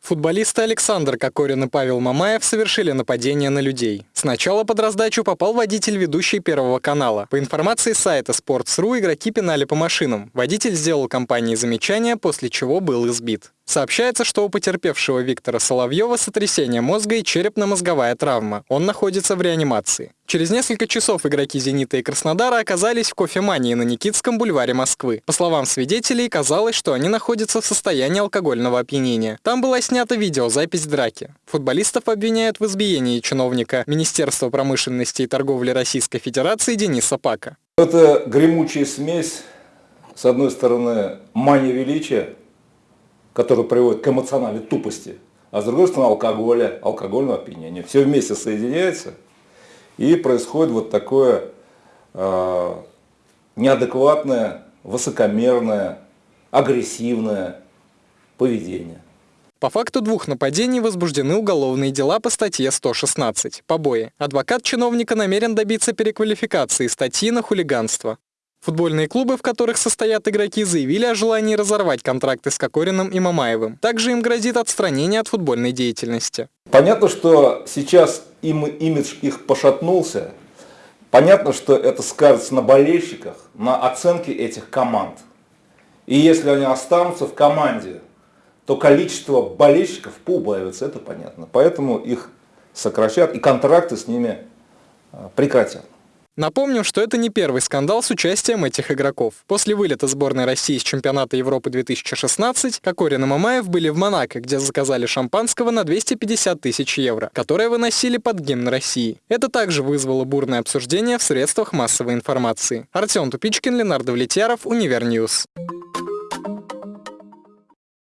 Футболисты Александр Кокорин и Павел Мамаев совершили нападение на людей. Сначала под раздачу попал водитель ведущий Первого канала. По информации сайта Sports.ru игроки пинали по машинам. Водитель сделал компании замечания, после чего был избит. Сообщается, что у потерпевшего Виктора Соловьева сотрясение мозга и черепно-мозговая травма. Он находится в реанимации. Через несколько часов игроки «Зенита» и «Краснодара» оказались в кофемании на Никитском бульваре Москвы. По словам свидетелей, казалось, что они находятся в состоянии алкогольного опьянения. Там была снята видеозапись драки. Футболистов обвиняют в избиении чиновника Министерства промышленности и торговли Российской Федерации Дениса Пака. Это гремучая смесь, с одной стороны, мания величия, который приводит к эмоциональной тупости, а с другой стороны алкоголя, алкогольного опьянения. Все вместе соединяется и происходит вот такое э, неадекватное, высокомерное, агрессивное поведение. По факту двух нападений возбуждены уголовные дела по статье 116 «Побои». Адвокат чиновника намерен добиться переквалификации статьи на хулиганство. Футбольные клубы, в которых состоят игроки, заявили о желании разорвать контракты с Кокориным и Мамаевым. Также им грозит отстранение от футбольной деятельности. Понятно, что сейчас им, имидж их пошатнулся. Понятно, что это скажется на болельщиках, на оценке этих команд. И если они останутся в команде, то количество болельщиков поубавится, это понятно. Поэтому их сокращат и контракты с ними а, прекратят. Напомним, что это не первый скандал с участием этих игроков. После вылета сборной России с чемпионата Европы 2016 Кокорин и Мамаев были в Монако, где заказали шампанского на 250 тысяч евро, которое выносили под гимн России. Это также вызвало бурное обсуждение в средствах массовой информации. Артем Тупичкин, Ленар Давлетьяров, Univer News.